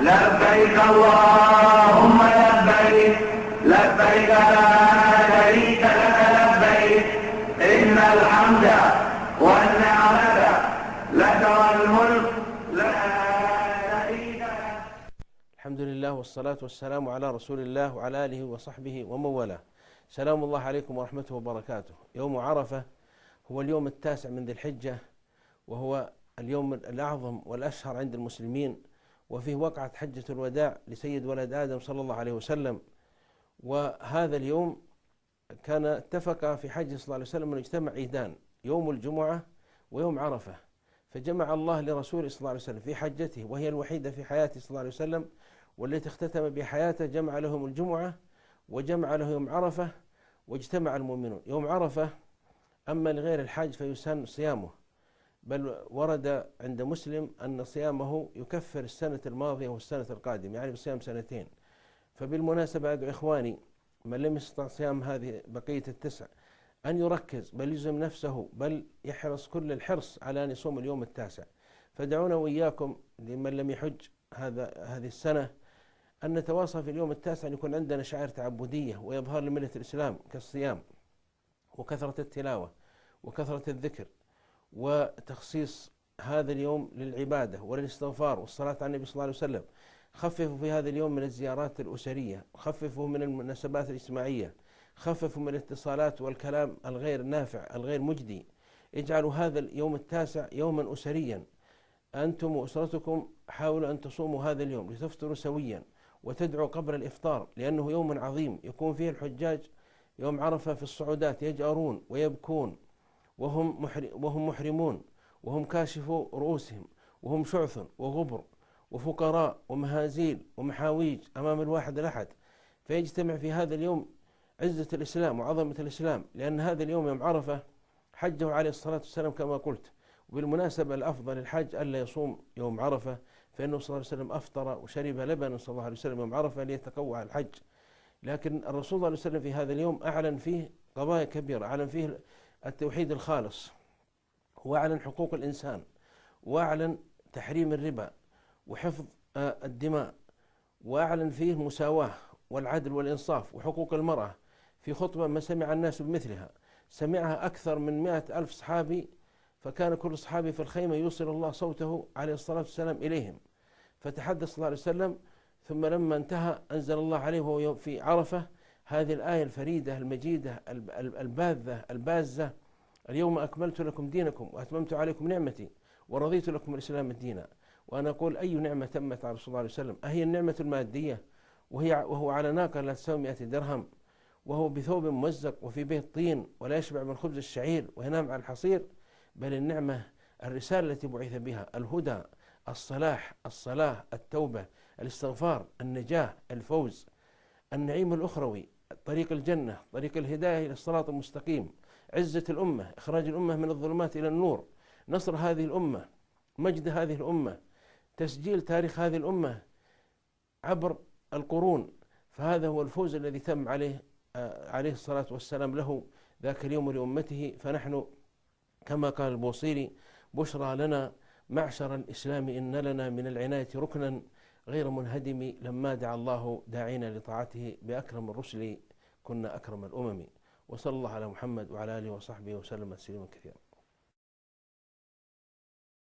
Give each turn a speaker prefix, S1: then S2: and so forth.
S1: لبيك اللهم لبيك لبيك لا شريك لك لبيك. إن الحمد والنعمة لك والملك لا شريك لك.
S2: الحمد لله والصلاة والسلام على رسول الله وعلى آله وصحبه ومن والاه. سلام الله عليكم ورحمته وبركاته. يوم عرفة هو اليوم التاسع من ذي الحجة وهو اليوم الأعظم والأشهر عند المسلمين. وفيه وقعت حجة الوداع لسيد ولد آدم صلى الله عليه وسلم. وهذا اليوم كان اتفق في حج صلى الله عليه وسلم أن يجتمع عيدان يوم الجمعة ويوم عرفة. فجمع الله لرسوله صلى الله عليه وسلم في حجته وهي الوحيدة في حياته صلى الله عليه وسلم والتي اختتم بحياته جمع لهم الجمعة وجمع له يوم عرفة واجتمع المؤمنون. يوم عرفة أما لغير الحاج فيسن صيامه. بل ورد عند مسلم أن صيامه يكفر السنة الماضية والسنة القادمة يعني بصيام سنتين. فبالمناسبة أدعو إخواني من لم يستطع صيام هذه بقية التسع أن يركز بل يلزم نفسه بل يحرص كل الحرص على أن يصوم اليوم التاسع. فدعونا وإياكم لمن لم يحج هذا هذه السنة أن نتواصى في اليوم التاسع أن يكون عندنا شعائر تعبدية ويظهر لملة الإسلام كالصيام وكثرة التلاوة وكثرة الذكر. وتخصيص هذا اليوم للعبادة وللاستغفار والصلاة على النبي صلى الله عليه وسلم. خففوا في هذا اليوم من الزيارات الأسرية خففوا من المناسبات الاجتماعية خففوا من الاتصالات والكلام الغير نافع الغير مجدي. اجعلوا هذا اليوم التاسع يوما أسريا. أنتم وأسرتكم حاولوا أن تصوموا هذا اليوم لتفطروا سويا وتدعوا قبل الإفطار لأنه يوم عظيم. يكون فيه الحجاج يوم عرفة في الصعودات يجأرون ويبكون. وهم, وهم محرمون وهم كاشفوا رؤوسهم وهم شعث وغبر وفقراء ومهازيل ومحاويج أمام الواحد الأحد. فيجتمع في هذا اليوم عزة الإسلام وعظمة الإسلام لأن هذا اليوم يوم عرفة حجه عليه الصلاة والسلام كما قلت. وبالمناسبة الأفضل الحج ألا يصوم يوم عرفة فإنه صلى الله عليه وسلم أفطر وشرب لبنا صلى الله عليه وسلم يوم عرفة ليتقوى على الحج. لكن الرسول صلى الله عليه وسلم في هذا اليوم أعلن فيه قضايا كبيرة أعلن فيه التوحيد الخالص. وأعلن حقوق الإنسان. وأعلن تحريم الربا وحفظ الدماء. وأعلن فيه مساواة والعدل والإنصاف وحقوق المرأة في خطبة ما سمع الناس بمثلها. سمعها أكثر من مئة ألف صحابي فكان كل صحابي في الخيمة يوصل الله صوته عليه الصلاة والسلام إليهم. فتحدث صلى الله عليه وسلم ثم لما انتهى أنزل الله عليه وهو في عرفة هذه الآية الفريدة المجيدة الباذة البازة. اليوم أكملت لكم دينكم وأتممت عليكم نعمتي ورضيت لكم الإسلام دينا. وأنا أقول أي نعمة تمت على رسول الله عليه وسلم؟ أهي النعمة المادية. وهي وهو على ناقة لا تساوي 100 درهم. وهو بثوب ممزق وفي بيت طين ولا يشبع من خبز الشعير وينام على الحصير. بل النعمة الرسالة التي بعث بها الهدى الصلاح الصلاة التوبة الاستغفار النجاة الفوز النعيم الأخروي. طريق الجنة طريق الهداية إلى الصراط المستقيم. عزة الأمة إخراج الأمة من الظلمات إلى النور. نصر هذه الأمة مجد هذه الأمة تسجيل تاريخ هذه الأمة عبر القرون. فهذا هو الفوز الذي تم عليه عليه الصلاة والسلام له ذاك اليوم لأمته. فنحن كما قال البوصيري بشرى لنا معشر الإسلام إن لنا من العناية ركنا. غير منهدم لما دعا الله داعينا لطاعته بأكرم الرسل كنا أكرم الأمم. وصلى الله على محمد وعلى آله وصحبه وسلم تسليما كثيرا.